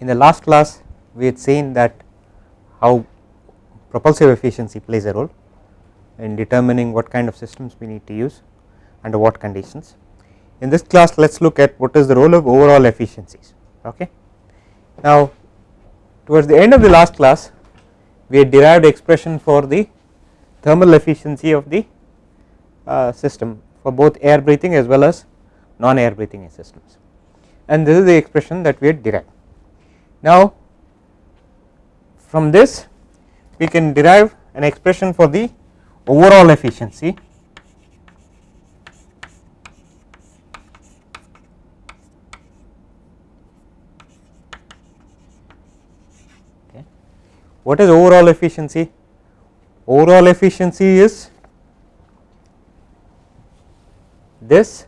in the last class we had seen that how propulsive efficiency plays a role in determining what kind of systems we need to use under what conditions. In this class let us look at what is the role of overall efficiencies. Okay. Now towards the end of the last class we had derived expression for the thermal efficiency of the uh, system for both air breathing as well as non air breathing systems and this is the expression that we had derived. Now from this we can derive an expression for the overall efficiency okay. What is overall efficiency? Overall efficiency is this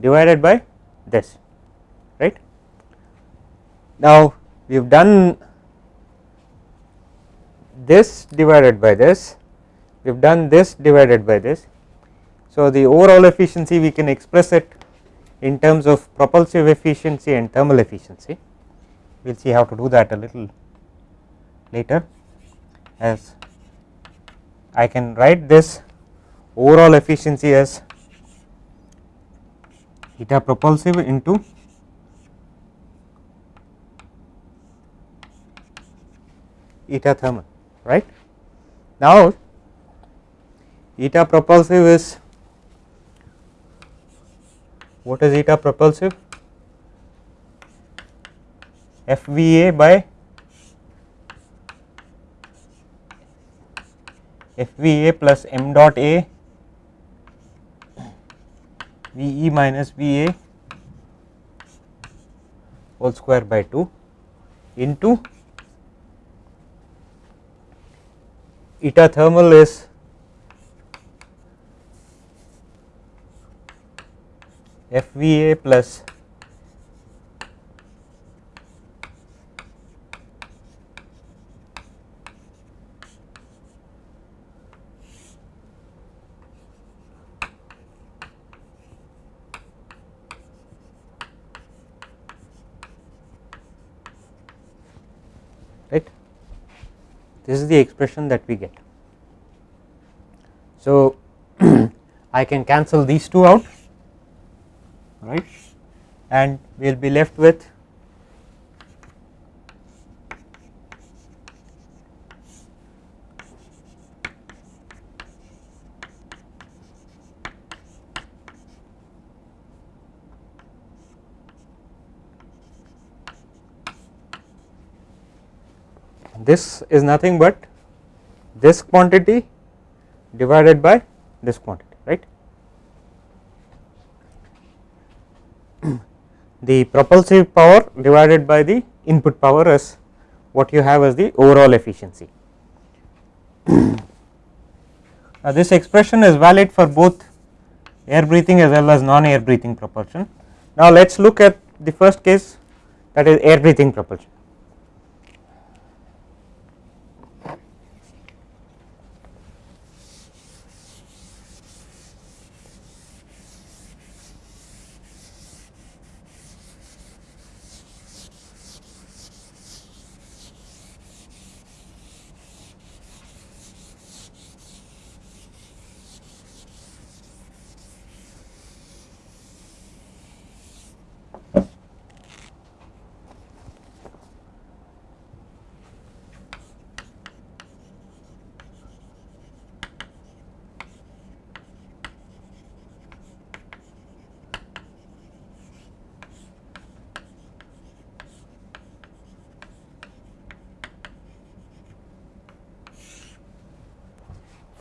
divided by this. Now we have done this divided by this. We have done this divided by this. So the overall efficiency we can express it in terms of propulsive efficiency and thermal efficiency. We will see how to do that a little later. As I can write this overall efficiency as eta propulsive into eta thermal right. Now eta propulsive is what is eta propulsive FVA by FVA plus m dot A VE minus VA whole square by 2 into eta thermal is FVA plus right this is the expression that we get. So I can cancel these two out right and we will be left with this is nothing but this quantity divided by this quantity right. the propulsive power divided by the input power is what you have as the overall efficiency. now this expression is valid for both air breathing as well as non air breathing propulsion. Now let us look at the first case that is air breathing propulsion.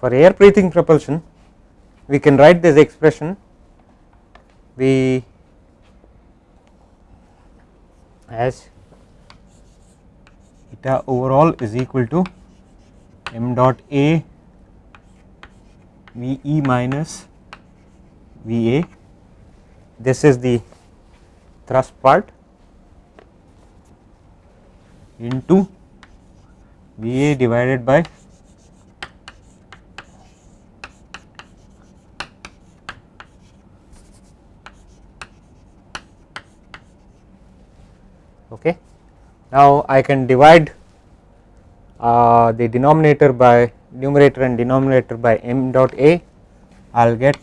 For air breathing propulsion we can write this expression. We as eta overall is equal to m dot a V e minus V a. This is the thrust part into V a divided by okay Now, I can divide uh, the denominator by numerator and denominator by m dot a. I will get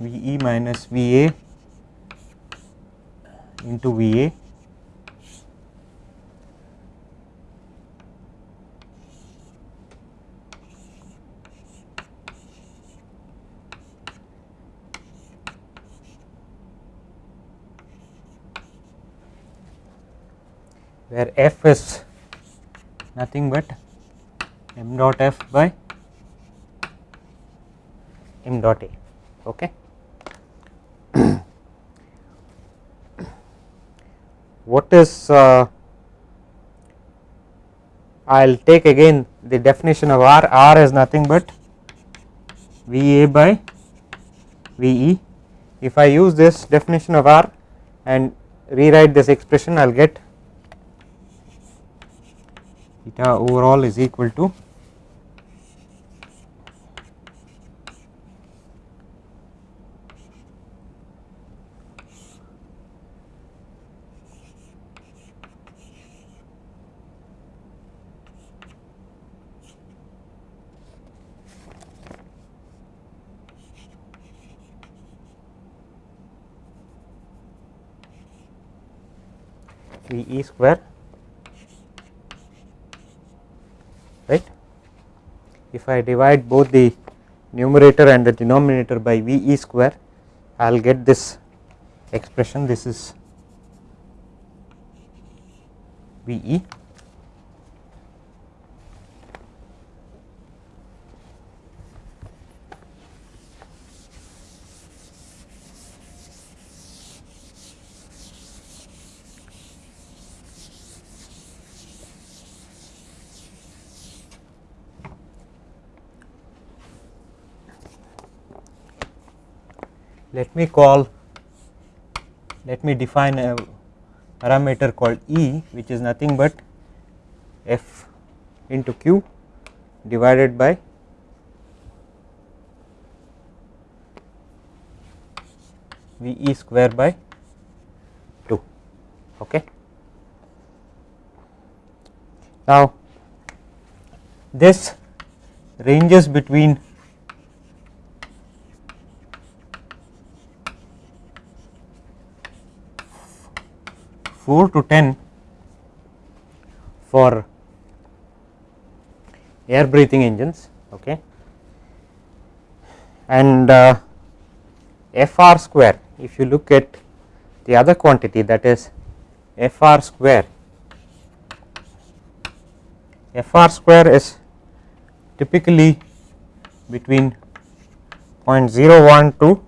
V e minus V a into V a where f is nothing but m dot f by m dot a. Okay. what is uh, I will take again the definition of R, R is nothing but V a by V e. If I use this definition of R and rewrite this expression I will get eta overall is equal to e square right. If I divide both the numerator and the denominator by V e square I will get this expression. This is V let me call let me define a parameter called E which is nothing but f into q divided by V e square by 2 okay. Now this ranges between 4 to 10 for air breathing engines okay? And uh, fr square if you look at the other quantity that is fr square fr square is typically between 0.01 to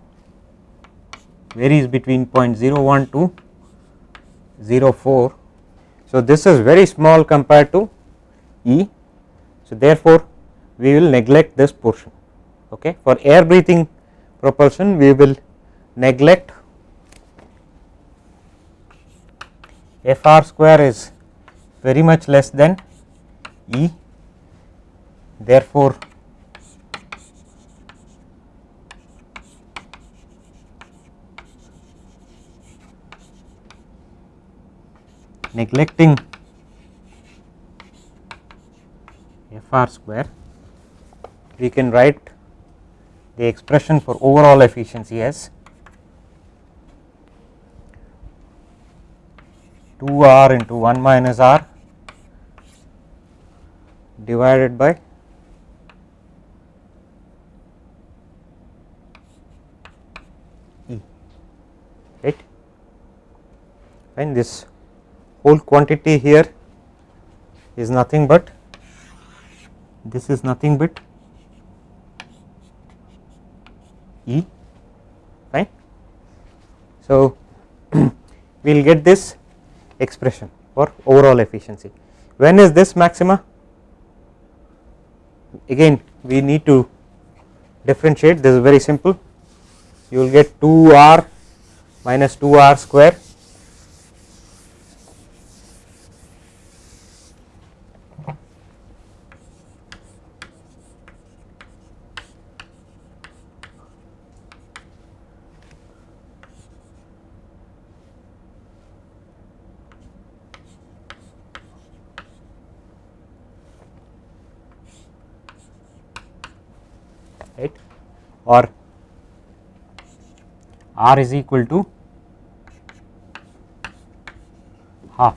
varies between 0.01 to 0.04. So, this is very small compared to E. So, therefore, we will neglect this portion okay. for air breathing propulsion we will neglect Fr square is very much less than E therefore, neglecting f r square we can write the expression for overall efficiency as 2 r into 1 minus r divided by E right? And this whole quantity here is nothing but this is nothing but E fine. So, we will get this expression for overall efficiency. When is this maxima? Again we need to differentiate this is very simple you will get 2 r minus 2 r square right or r is equal to half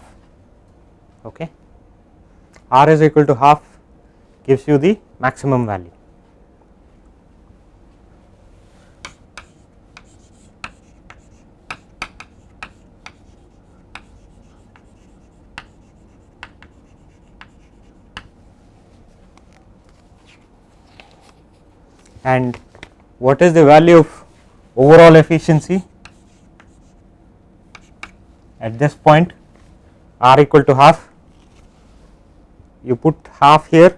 okay? r is equal to half gives you the maximum value. And what is the value of overall efficiency? At this point r equal to half. You put half here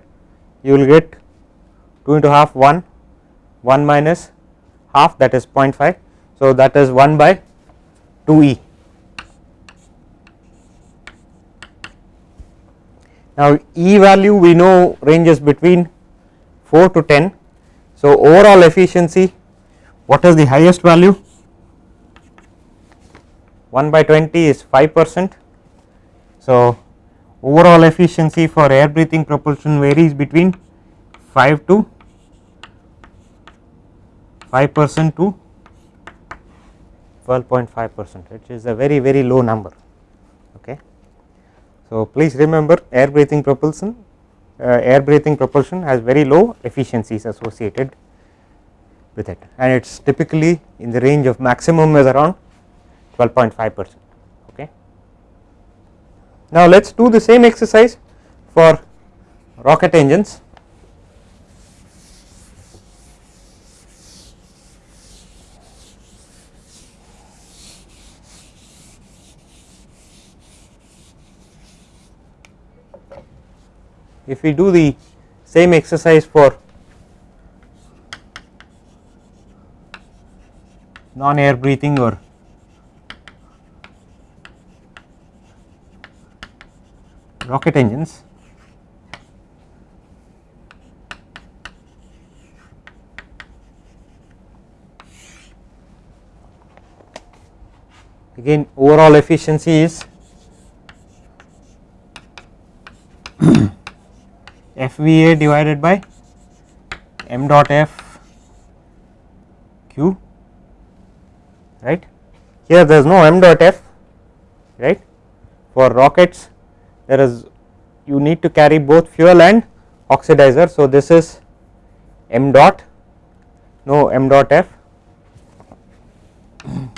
you will get 2 into half 1 1 minus half that is 0.5 so that is 1 by 2 e. Now e value we know ranges between 4 to 10 so, overall efficiency what is the highest value 1 by 20 is 5 percent. So, overall efficiency for air breathing propulsion varies between 5 to 5 percent to 12.5 percent which is a very very low number. Okay. So, please remember air breathing propulsion Uh, air breathing propulsion has very low efficiencies associated with it and it is typically in the range of maximum is around 12.5 percent. Okay. Now, let us do the same exercise for rocket engines. If we do the same exercise for non air breathing or rocket engines again overall efficiency is FVA divided by m dot f q right. Here there is no m dot f right for rockets there is you need to carry both fuel and oxidizer. So, this is m dot no m dot f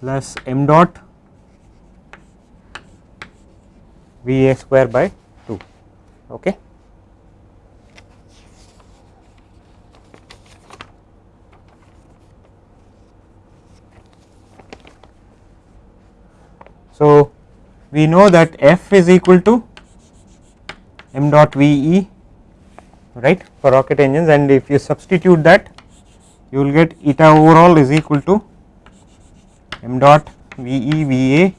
plus m dot V a square by Okay. So, we know that F is equal to m dot V e right for rocket engines and if you substitute that you will get eta overall is equal to m dot V e V a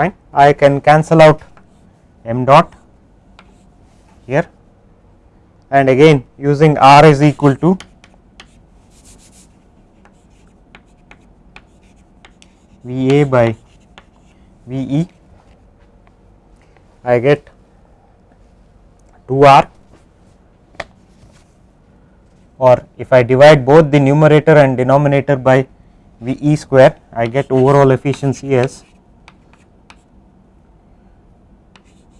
fine I can cancel out m dot here. And again using r is equal to V a by V e. I get 2 r. Or if I divide both the numerator and denominator by V e square I get overall efficiency as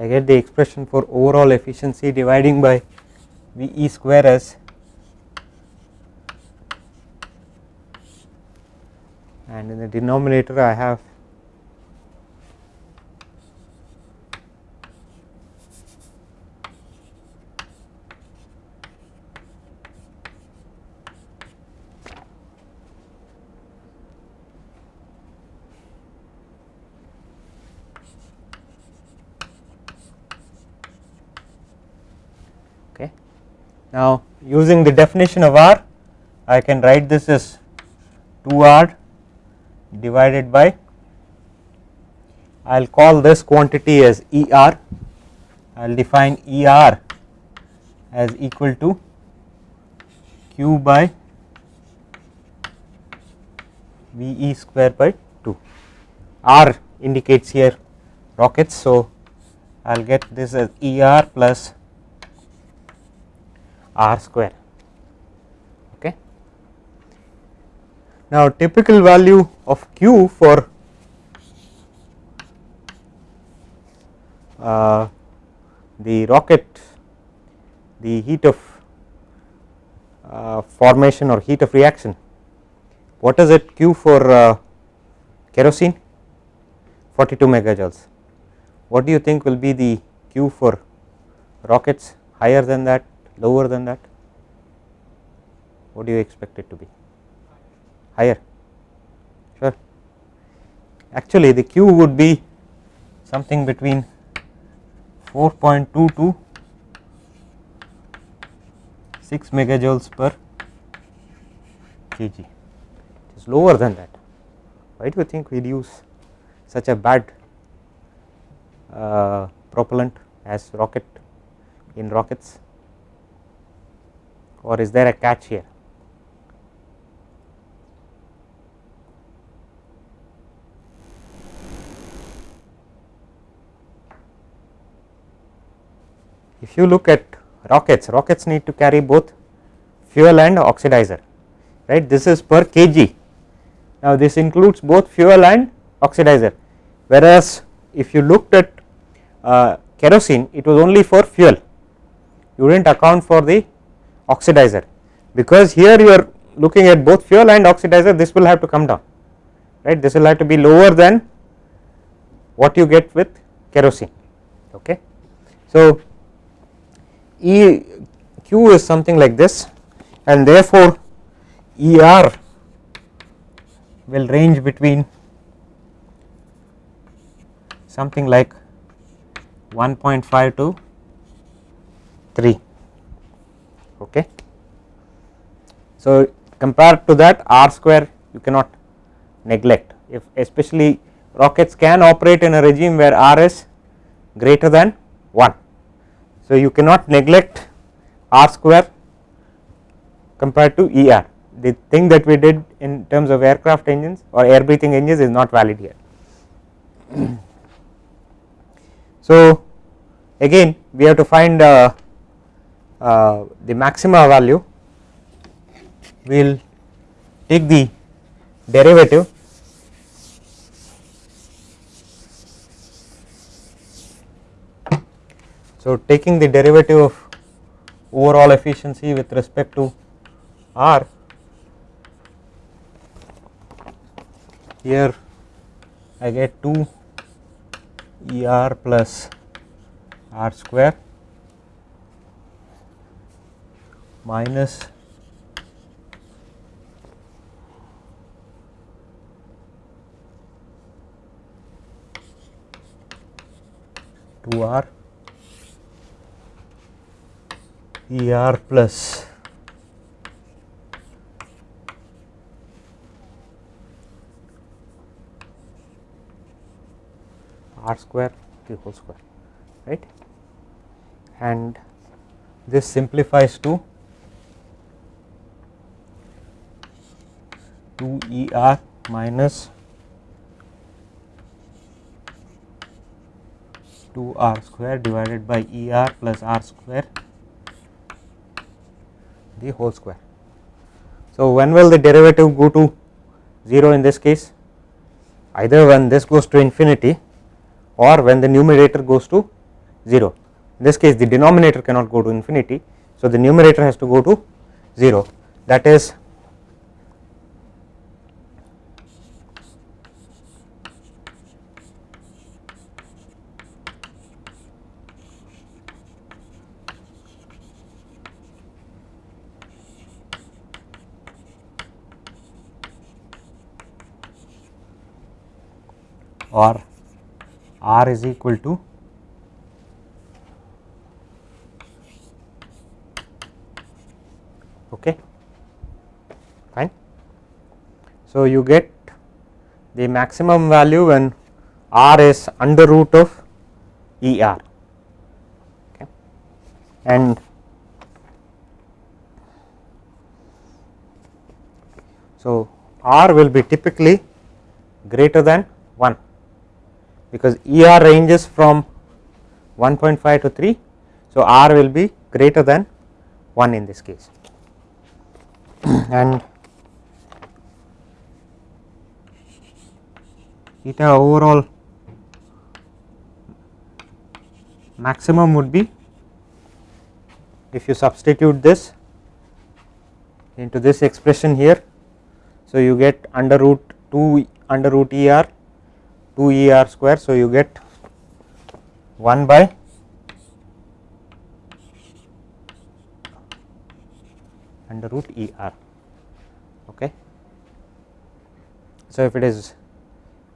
I get the expression for overall efficiency dividing by V e square as and in the denominator I have Now, using the definition of R I can write this as 2 R divided by I will call this quantity as ER I will define ER as equal to Q by VE square by 2 R indicates here rockets. So, I will get this as ER plus R square. Okay. Now typical value of Q for uh, the rocket the heat of uh, formation or heat of reaction. What is it? Q for uh, kerosene 42 megajoules. What do you think will be the Q for rockets higher than that lower than that? What do you expect it to be? Higher. Sure. Actually the Q would be something between 4.2 to 6 megajoules per kg. It is lower than that. Why do you think we use such a bad uh, propellant as rocket in rockets or is there a catch here? If you look at rockets rockets need to carry both fuel and oxidizer right? This is per kg. Now this includes both fuel and oxidizer. Whereas if you looked at uh, kerosene it was only for fuel. You did not account for the oxidizer. Because here you are looking at both fuel and oxidizer this will have to come down right? This will have to be lower than what you get with kerosene okay? So E q is something like this and therefore er will range between something like 1.5 to 3 okay. So compared to that r square you cannot neglect. If especially rockets can operate in a regime where r is greater than 1 so, you cannot neglect r square compared to ER the thing that we did in terms of aircraft engines or air breathing engines is not valid here. so, again we have to find uh, uh, the maxima value we will take the derivative So, taking the derivative of overall efficiency with respect to R here I get 2 ER plus R square minus two R E r plus. R square the whole square right? And this simplifies to 2 E r minus 2 r square divided by E r plus r square the whole square. So, when will the derivative go to 0 in this case either when this goes to infinity or when the numerator goes to 0 in this case the denominator cannot go to infinity. So, the numerator has to go to 0 that is or R is equal to Okay. Fine. So, you get the maximum value when r is under root of E r okay. and so r will be typically greater than 1 because E r ranges from 1.5 to 3. So, r will be greater than 1 in this case and eta overall maximum would be if you substitute this into this expression here. So, you get under root 2 under root E r 2 E r square. So, you get 1 by under root E r. Okay. So, if it is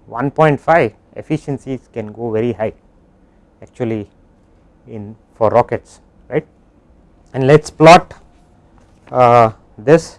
1.5 efficiencies can go very high actually in for rockets right and let us plot uh, this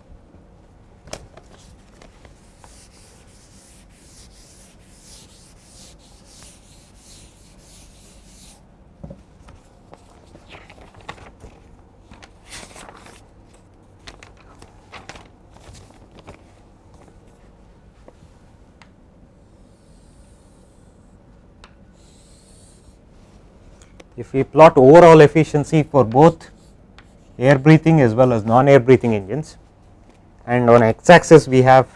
we plot overall efficiency for both air breathing as well as non air breathing engines and on x axis we have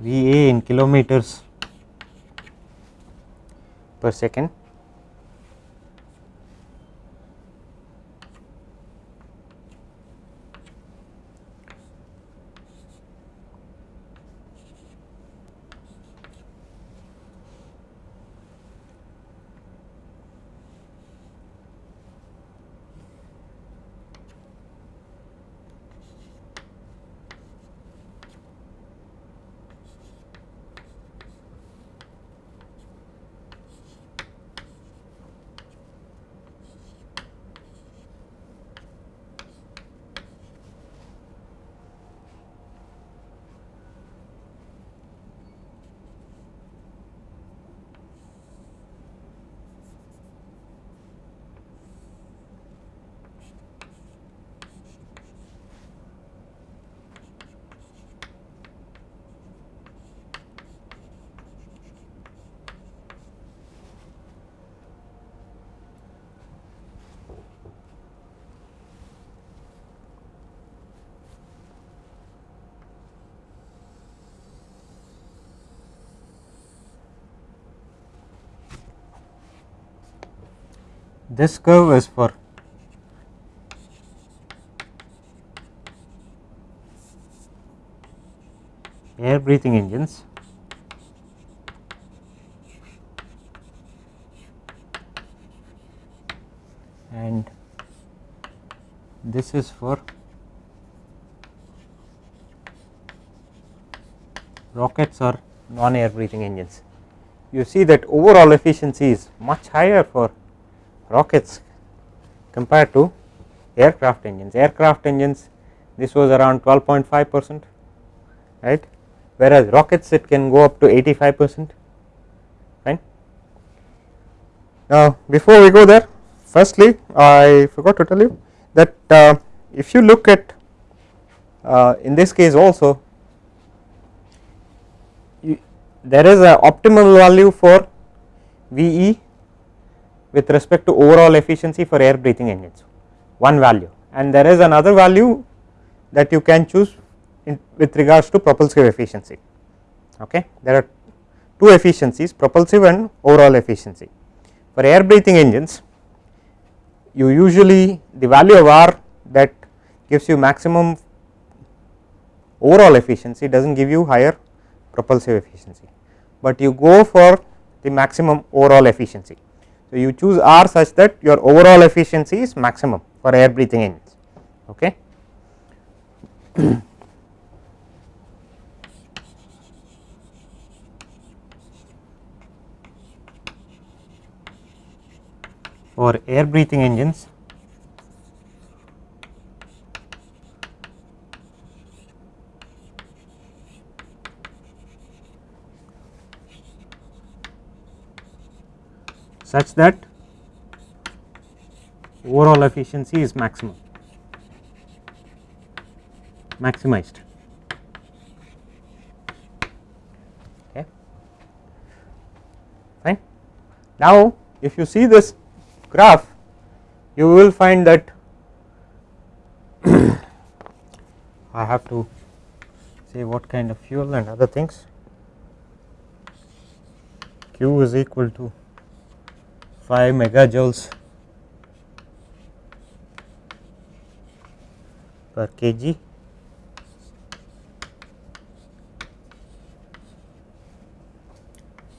V a in kilometers per second this curve is for air breathing engines and this is for rockets or non air breathing engines. You see that overall efficiency is much higher for rockets compared to aircraft engines. Aircraft engines this was around 12.5 percent right whereas rockets it can go up to 85 percent fine. Now before we go there firstly I forgot to tell you that uh, if you look at uh, in this case also you, there is a optimal value for VE with respect to overall efficiency for air breathing engines one value. And there is another value that you can choose with regards to propulsive efficiency. Okay? There are two efficiencies propulsive and overall efficiency. For air breathing engines you usually the value of R that gives you maximum overall efficiency does not give you higher propulsive efficiency, but you go for the maximum overall efficiency. So, you choose R such that your overall efficiency is maximum for air breathing engines. Okay. for air breathing engines such that overall efficiency is maximum maximized. Okay. Fine. Now if you see this graph you will find that I have to say what kind of fuel and other things. Q is equal to 5 megajoules per kg.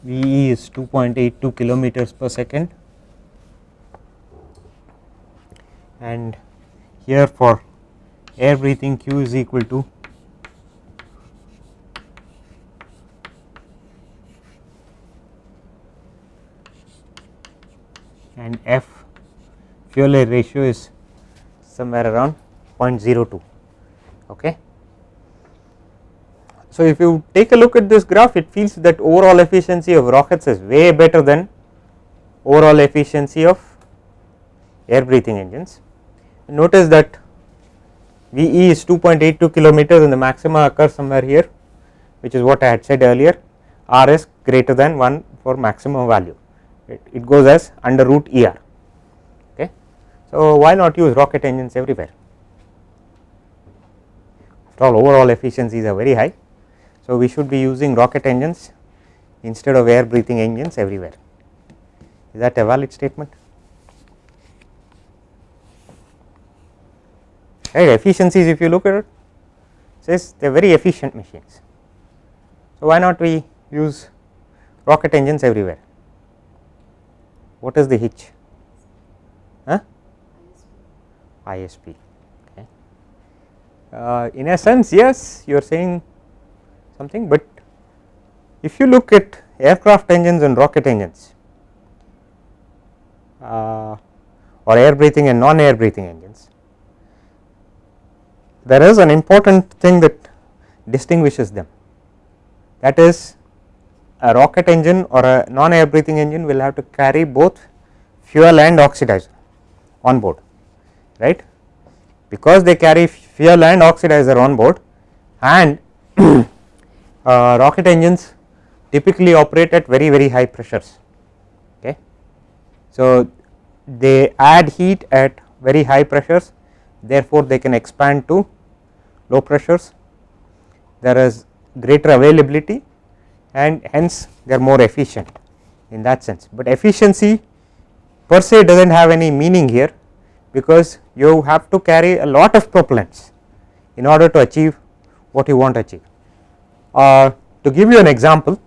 VE is 2.82 kilometers per second. And here for air breathing Q is equal to and F fuel air ratio is somewhere around 0.02 okay? So, if you take a look at this graph it feels that overall efficiency of rockets is way better than overall efficiency of air breathing engines. Notice that VE is 2.82 kilometers and the maxima occurs somewhere here which is what I had said earlier. R is greater than 1 for maximum value it, it goes as under root ER okay. So, why not use rocket engines everywhere after all overall efficiencies are very high so, we should be using rocket engines instead of air breathing engines everywhere. Is that a valid statement? Right, efficiencies if you look at it says they are very efficient machines. So, why not we use rocket engines everywhere? What is the hitch? Huh? ISP. Okay. Uh, in a sense, yes, you are saying something, but if you look at aircraft engines and rocket engines uh, or air breathing and non air breathing engines, there is an important thing that distinguishes them that is a rocket engine or a non air breathing engine will have to carry both fuel and oxidizer on board right because they carry fuel and oxidizer on board and uh, rocket engines typically operate at very very high pressures okay. So, they add heat at very high pressures therefore, they can expand to low pressures there is greater availability and hence they are more efficient in that sense, but efficiency per se does not have any meaning here because you have to carry a lot of propellants in order to achieve what you want to achieve. Uh, to give you an example,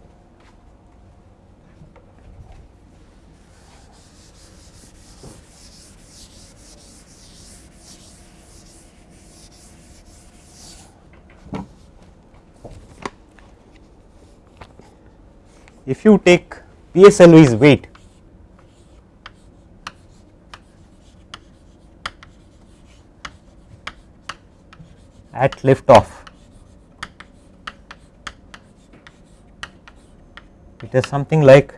if you take PSLV's weight at lift off it is something like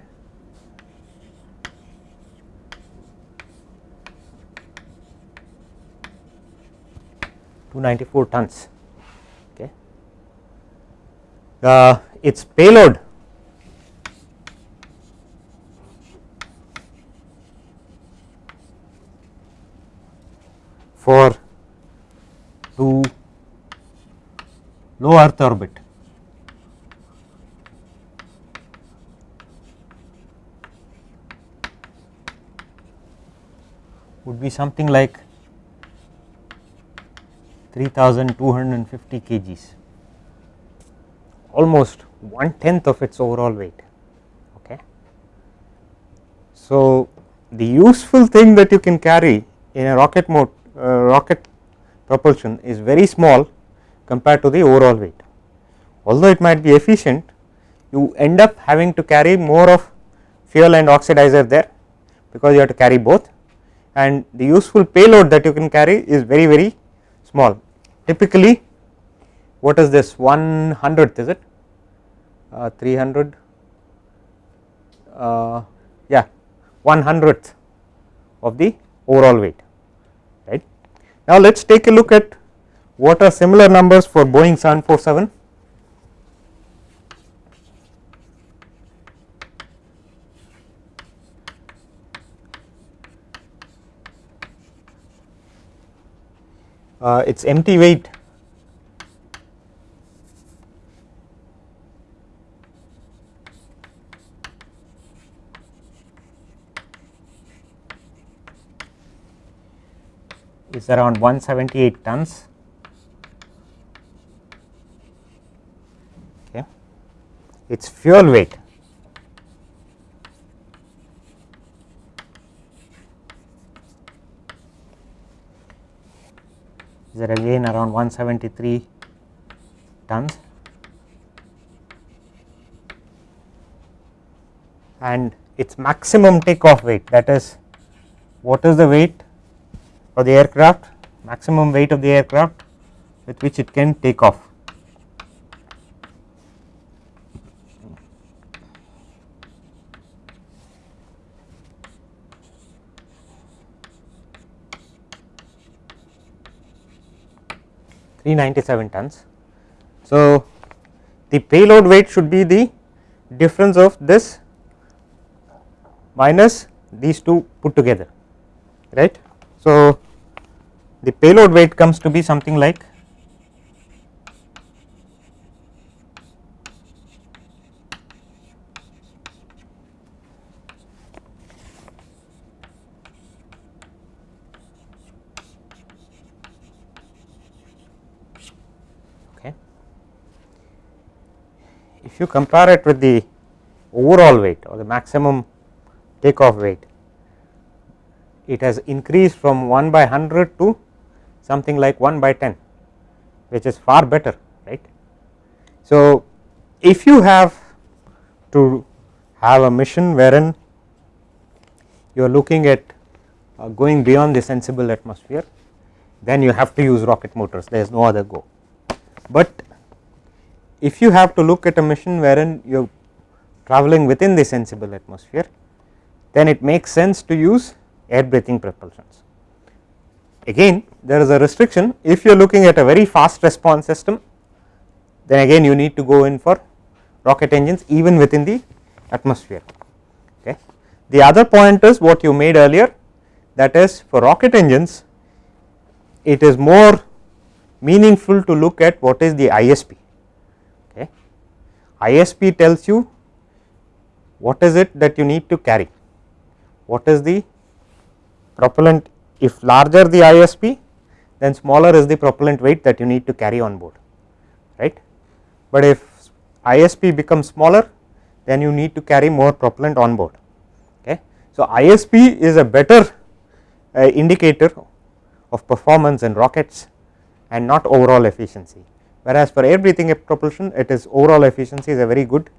two ninety four tons. Okay. Uh, its payload for to low earth orbit would be something like 3250 kgs almost one tenth of its overall weight okay. So, the useful thing that you can carry in a rocket mode rocket propulsion is very small compared to the overall weight. Although it might be efficient you end up having to carry more of fuel and oxidizer there because you have to carry both. And the useful payload that you can carry is very very small. Typically what is this? 1 hundredth is it? Uh, 300 uh, yeah 1 hundredth of the overall weight. Now let us take a look at what are similar numbers for Boeing 747 uh, its empty weight is around 178 tons. Okay. Its fuel weight is again around 173 tons and its maximum takeoff weight that is what is the weight of the aircraft maximum weight of the aircraft with which it can take off. Three ninety seven tons. So, the payload weight should be the difference of this minus these two put together right. So, the payload weight comes to be something like okay. If you compare it with the overall weight or the maximum takeoff weight, it has increased from 1 by 100 to something like 1 by 10 which is far better right. So, if you have to have a mission wherein you are looking at uh, going beyond the sensible atmosphere then you have to use rocket motors there is no other go. But if you have to look at a mission wherein you are traveling within the sensible atmosphere then it makes sense to use air breathing propulsions. Again there is a restriction if you are looking at a very fast response system then again you need to go in for rocket engines even within the atmosphere. Okay. The other point is what you made earlier that is for rocket engines it is more meaningful to look at what is the ISP. Okay. ISP tells you what is it that you need to carry, what is the propellant if larger the ISP then smaller is the propellant weight that you need to carry on board right. But if ISP becomes smaller then you need to carry more propellant on board okay. So ISP is a better uh, indicator of performance in rockets and not overall efficiency whereas for air breathing propulsion it is overall efficiency is a very good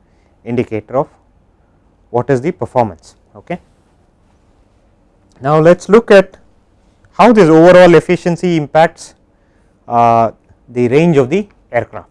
indicator of what is the performance okay. Now let us look at how this overall efficiency impacts uh, the range of the aircraft.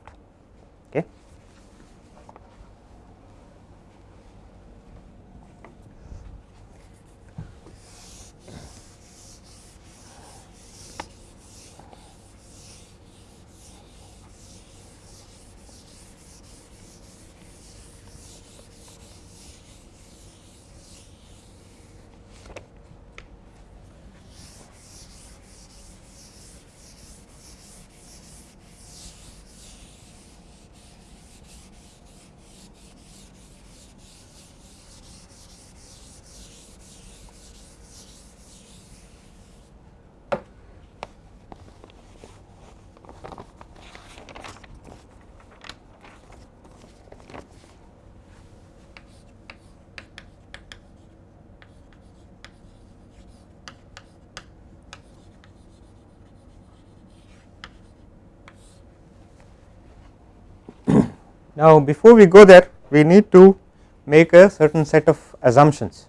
Now, before we go there we need to make a certain set of assumptions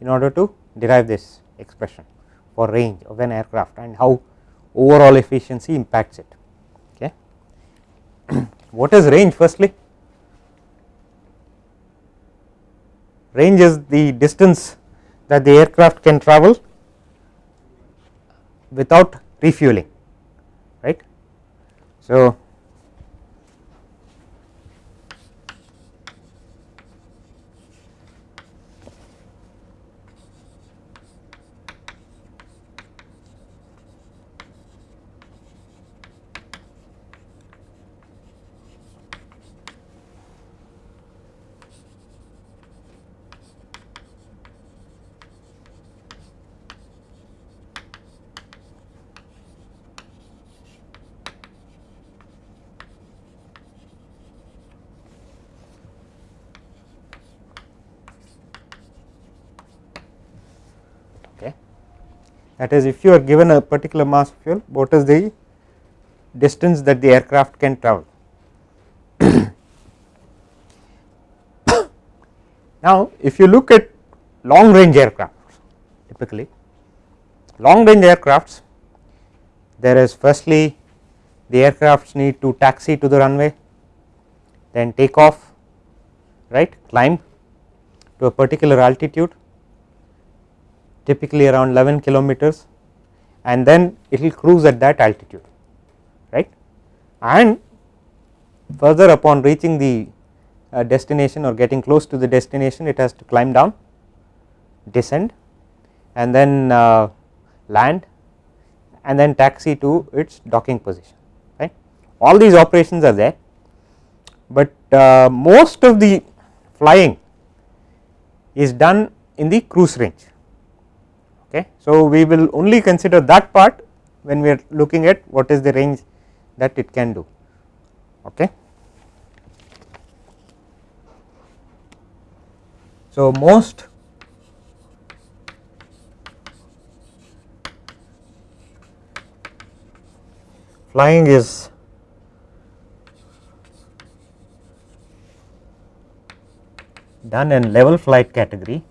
in order to derive this expression for range of an aircraft and how overall efficiency impacts it. Okay. what is range firstly? Range is the distance that the aircraft can travel without refueling right. So, that is if you are given a particular mass of fuel what is the distance that the aircraft can travel. now, if you look at long range aircraft typically long range aircrafts there is firstly the aircrafts need to taxi to the runway then take off right climb to a particular altitude typically around 11 kilometers and then it will cruise at that altitude right? And further upon reaching the uh, destination or getting close to the destination it has to climb down descend and then uh, land and then taxi to its docking position right? All these operations are there but uh, most of the flying is done in the cruise range Okay. So, we will only consider that part when we are looking at what is the range that it can do. Okay. So, most flying is done in level flight category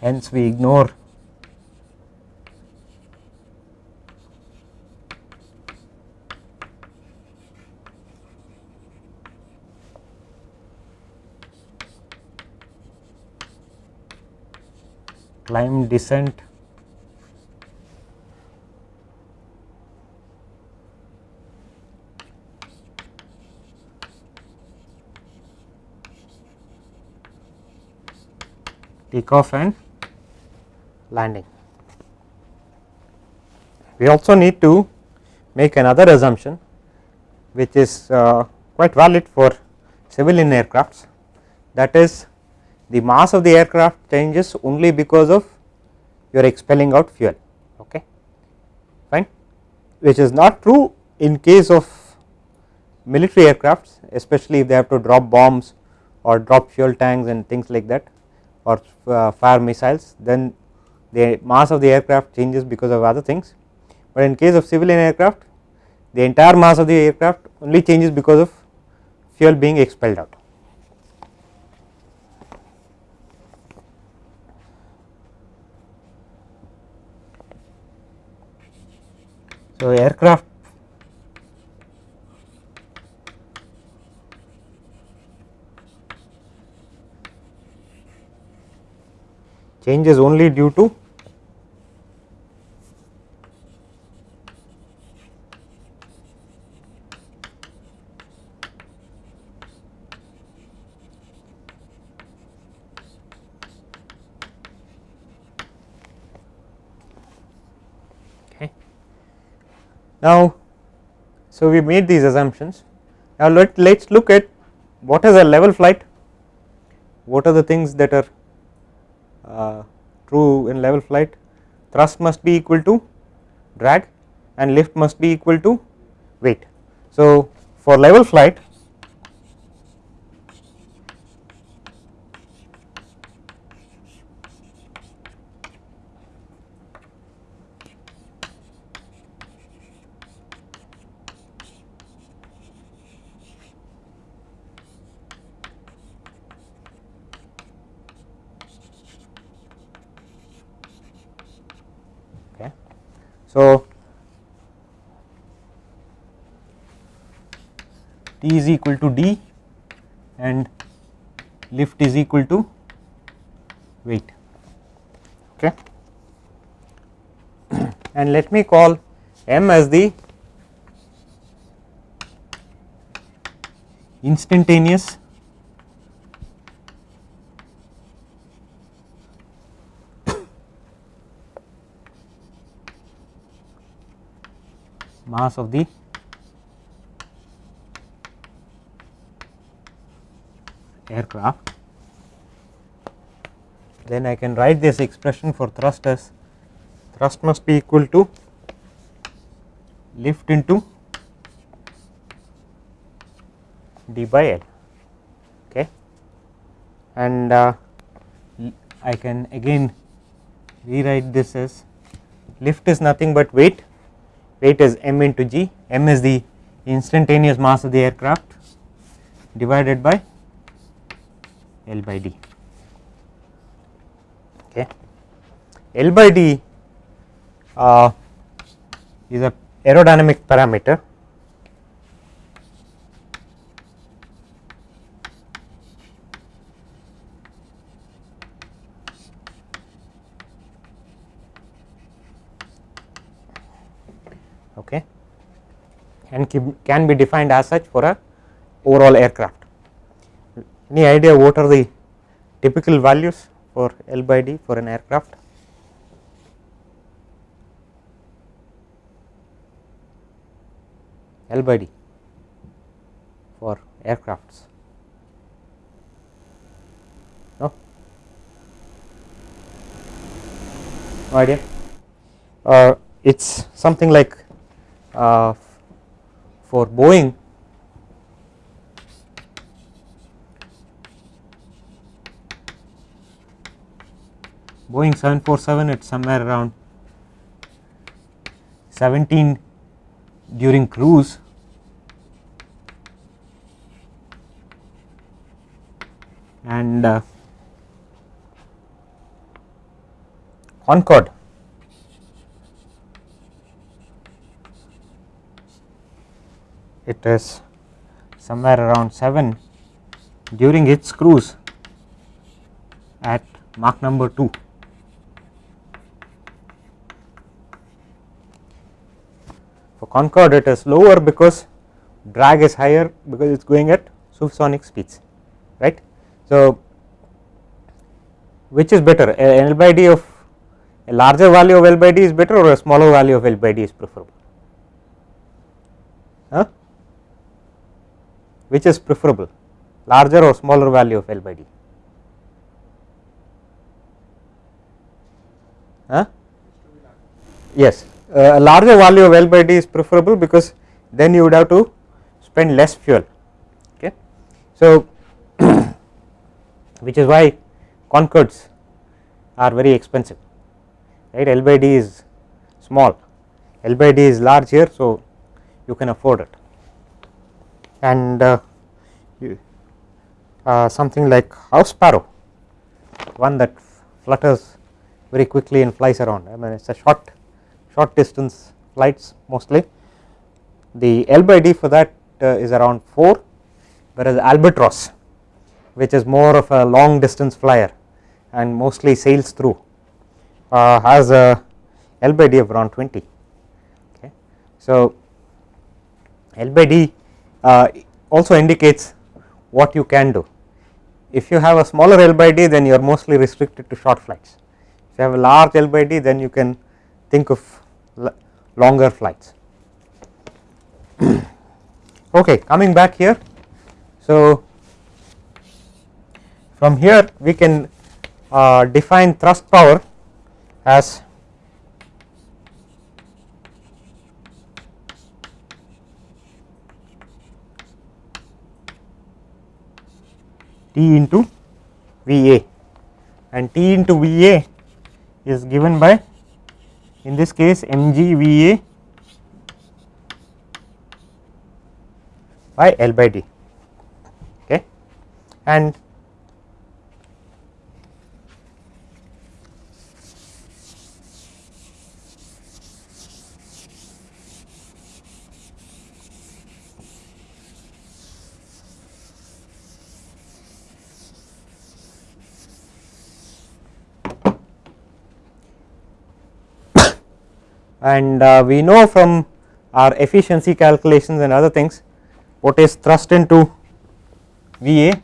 hence we ignore. Climb descent. Takeoff and landing. We also need to make another assumption which is uh, quite valid for civilian aircrafts. That is the mass of the aircraft changes only because of you are expelling out fuel okay? Fine? Which is not true in case of military aircrafts especially if they have to drop bombs or drop fuel tanks and things like that or uh, fire missiles then the mass of the aircraft changes because of other things, but in case of civilian aircraft the entire mass of the aircraft only changes because of fuel being expelled out. So, aircraft changes only due to okay. Now, so we made these assumptions. Now let us look at what is a level flight, what are the things that are Uh, true in level flight thrust must be equal to drag and lift must be equal to weight. So, for level flight is equal to D and lift is equal to weight. Okay. and let me call m as the instantaneous mass of the aircraft. Then I can write this expression for thrust as thrust must be equal to lift into d by L okay? And uh, I can again rewrite this as lift is nothing but weight. Weight is m into g. M is the instantaneous mass of the aircraft divided by L by d. Okay. L by d uh, is a aerodynamic parameter. Okay. And can be defined as such for a overall aircraft. Any idea what are the typical values for L by D for an aircraft? L by D for aircrafts. No? No idea? Uh, it is something like uh, for Boeing Boeing 747 it's somewhere around 17 during cruise and uh, Concorde it is somewhere around 7 during its cruise at Mach number 2. Concorde it is lower because drag is higher because it is going at supersonic speeds right. So, which is better L by D of a larger value of L by D is better or a smaller value of L by D is preferable. Huh? which is preferable larger or smaller value of L by D? Huh? Yes, a larger value of L by D is preferable because then you would have to spend less fuel. Okay. So, which is why Concordes are very expensive, right? L by D is small, L by D is large here, so you can afford it and uh, uh, something like house sparrow one that flutters very quickly and flies around I mean it is a short short distance flights mostly the L by D for that uh, is around 4 whereas albatross which is more of a long distance flyer and mostly sails through uh, has a L by D of around 20 okay. So L by D uh, also indicates what you can do. If you have a smaller L by D then you are mostly restricted to short flights. If you have a large L by D then you can think of longer flights. okay, coming back here. So, from here we can uh, define thrust power as T into VA and T into VA is given by in this case mgva by L by D. Okay? And and uh, we know from our efficiency calculations and other things what is thrust into VA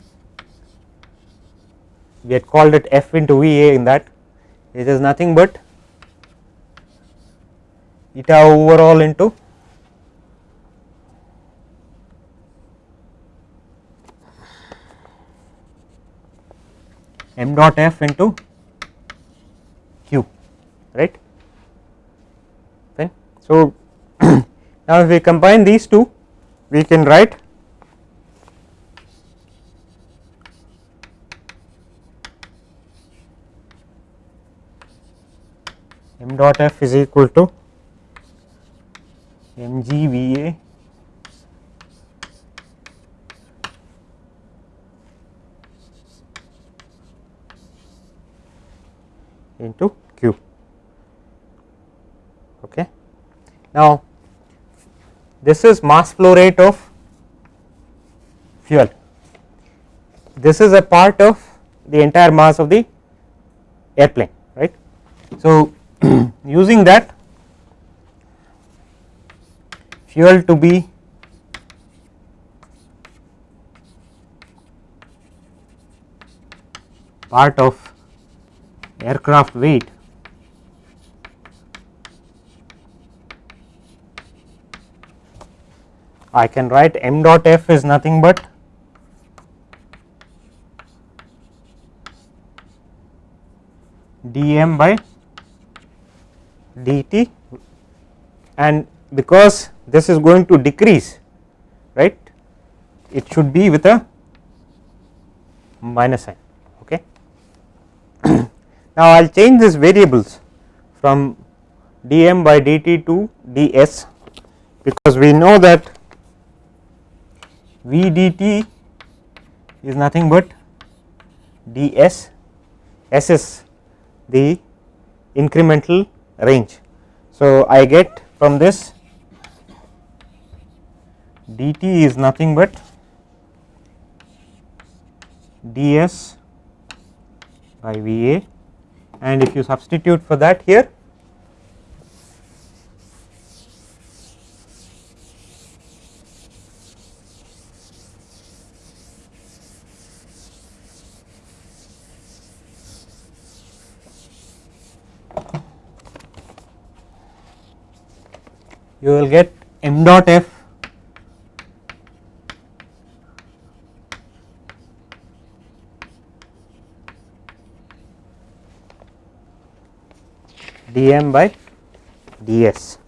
we had called it F into VA in that it is nothing but eta overall into m dot f into q right. So, now if we combine these two we can write m dot f is equal to mgva into q. Okay now this is mass flow rate of fuel. This is a part of the entire mass of the airplane right? So using that fuel to be part of aircraft weight I can write m dot f is nothing but dm by dt. And because this is going to decrease right it should be with a minus sign okay? Now i'll change these variables from dm by dt to ds because we know that v dt is nothing but ds s is the incremental range. So i get from this dt is nothing but ds by va and if you substitute for that here you will get m dot f. Dm by ds.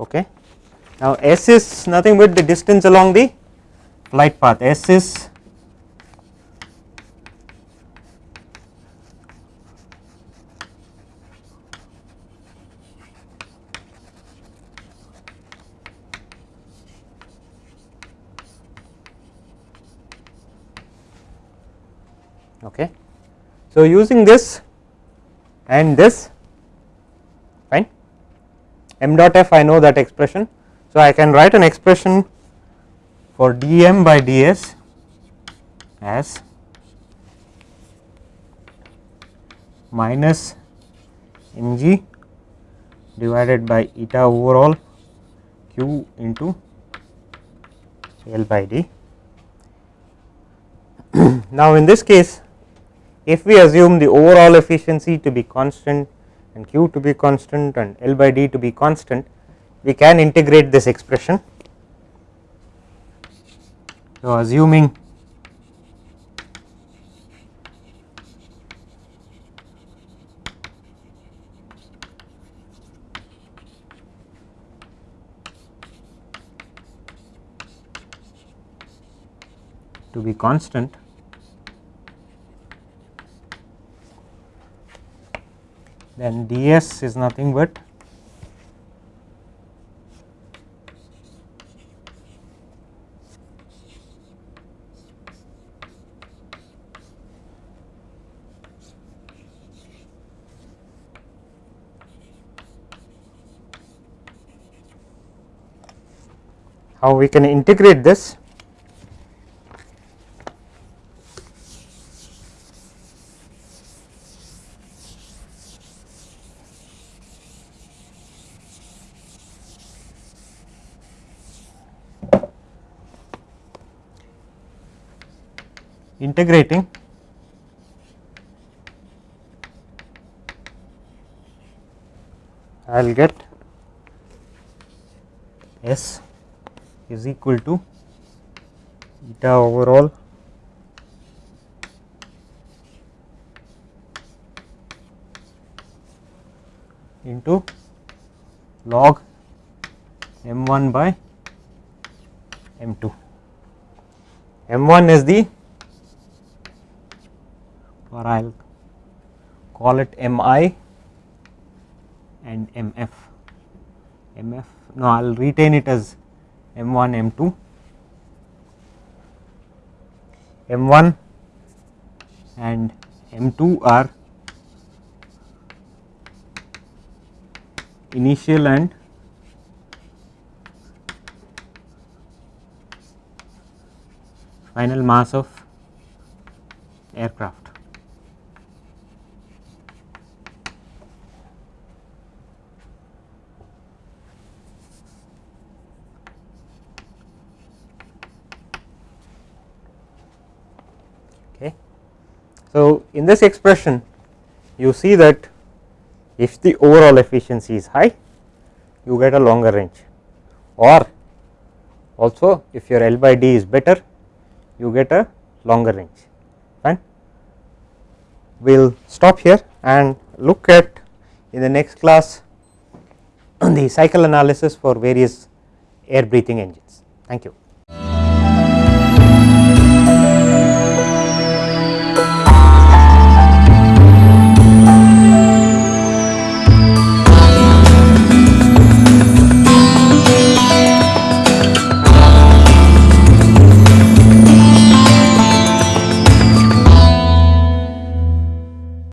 Okay. Now s is nothing but the distance along the flight path. S is okay. So, using this and this fine m dot f I know that expression. So, I can write an expression for dm by ds as minus mg divided by eta overall q into L by d. now, in this case if we assume the overall efficiency to be constant and q to be constant and L by d to be constant, we can integrate this expression. So, assuming to be constant then ds is nothing but how we can integrate this integrating I will get S is equal to eta overall into log m 1 by m 2. m 1 is the or I will call it m i and m f m f no I will retain it as m 1 m 2 m 1 and m 2 are initial and final mass of aircraft. Okay. So, in this expression you see that if the overall efficiency is high you get a longer range or also if your L by D is better you get a longer range fine. We will stop here and look at in the next class the cycle analysis for various air breathing engines. Thank you.